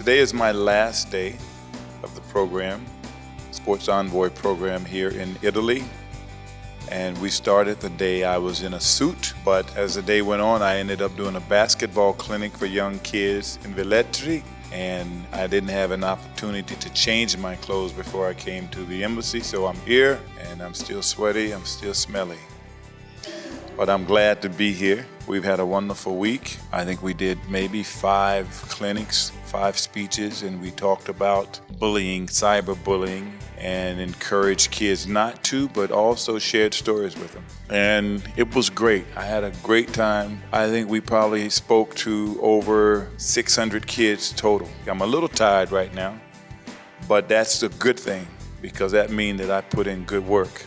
Today is my last day of the program, Sports Envoy program here in Italy. And we started the day I was in a suit, but as the day went on, I ended up doing a basketball clinic for young kids in Velletri. And I didn't have an opportunity to change my clothes before I came to the embassy, so I'm here and I'm still sweaty, I'm still smelly. But I'm glad to be here. We've had a wonderful week. I think we did maybe five clinics, five speeches, and we talked about bullying, cyberbullying, and encouraged kids not to, but also shared stories with them. And it was great. I had a great time. I think we probably spoke to over 600 kids total. I'm a little tired right now, but that's the good thing because that means that I put in good work.